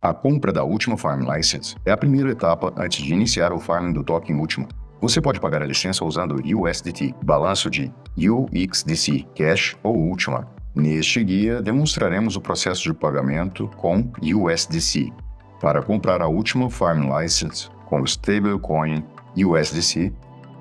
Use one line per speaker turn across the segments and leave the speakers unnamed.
A compra da Ultima Farm License é a primeira etapa antes de iniciar o farming do token Ultima. Você pode pagar a licença usando USDT, balanço de UXDC, Cash ou Ultima. Neste guia, demonstraremos o processo de pagamento com USDC. Para comprar a Ultima Farm License com o stablecoin USDC,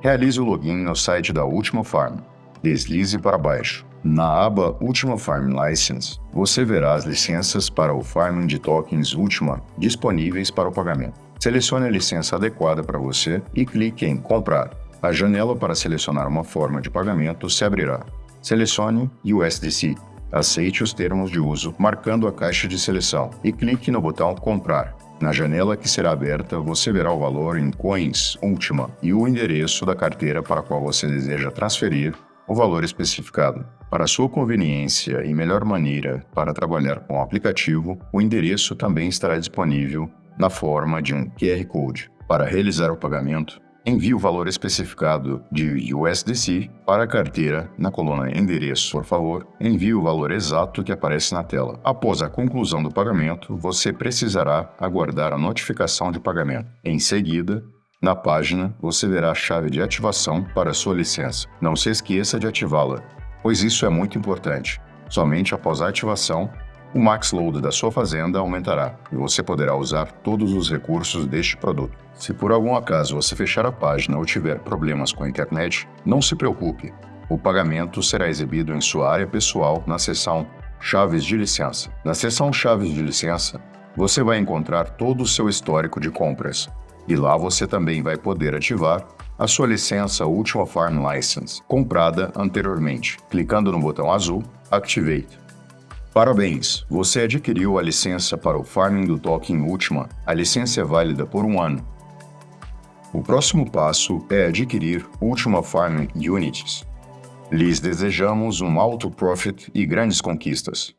realize o login no site da Ultima Farm. Deslize para baixo. Na aba Ultima Farm License, você verá as licenças para o farming de tokens Ultima disponíveis para o pagamento. Selecione a licença adequada para você e clique em Comprar. A janela para selecionar uma forma de pagamento se abrirá. Selecione USDC. Aceite os termos de uso, marcando a caixa de seleção, e clique no botão Comprar. Na janela que será aberta, você verá o valor em coins Ultima e o endereço da carteira para a qual você deseja transferir o valor especificado. Para sua conveniência e melhor maneira para trabalhar com o aplicativo, o endereço também estará disponível na forma de um QR Code. Para realizar o pagamento, envie o valor especificado de USDC para a carteira na coluna Endereço. Por favor, envie o valor exato que aparece na tela. Após a conclusão do pagamento, você precisará aguardar a notificação de pagamento. Em seguida, na página, você verá a chave de ativação para sua licença. Não se esqueça de ativá-la, pois isso é muito importante. Somente após a ativação, o max load da sua fazenda aumentará e você poderá usar todos os recursos deste produto. Se por algum acaso você fechar a página ou tiver problemas com a internet, não se preocupe. O pagamento será exibido em sua área pessoal na seção Chaves de licença. Na seção Chaves de licença, você vai encontrar todo o seu histórico de compras. E lá você também vai poder ativar a sua licença Ultima Farm License, comprada anteriormente, clicando no botão azul Activate. Parabéns! Você adquiriu a licença para o farming do token Ultima. A licença é válida por um ano. O próximo passo é adquirir Ultima Farming Unities. Lhes desejamos um alto profit e grandes conquistas.